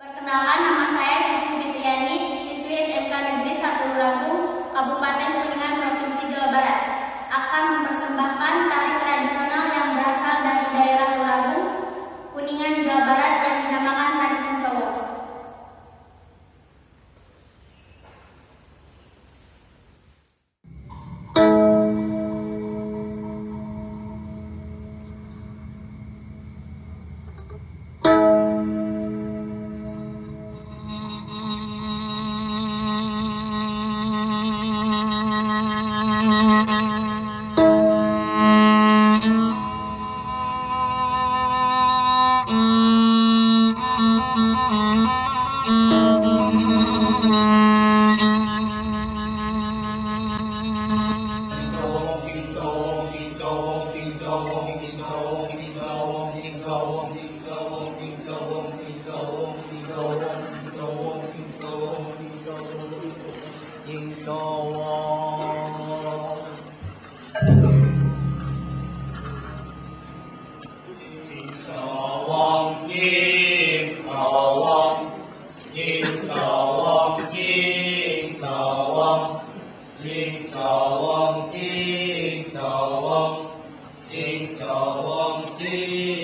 Perkenalkan nama saya Cici Fitriani, siswi SMK Negeri 1 Lagung, Kabupaten Mm-hmm. cho ông chi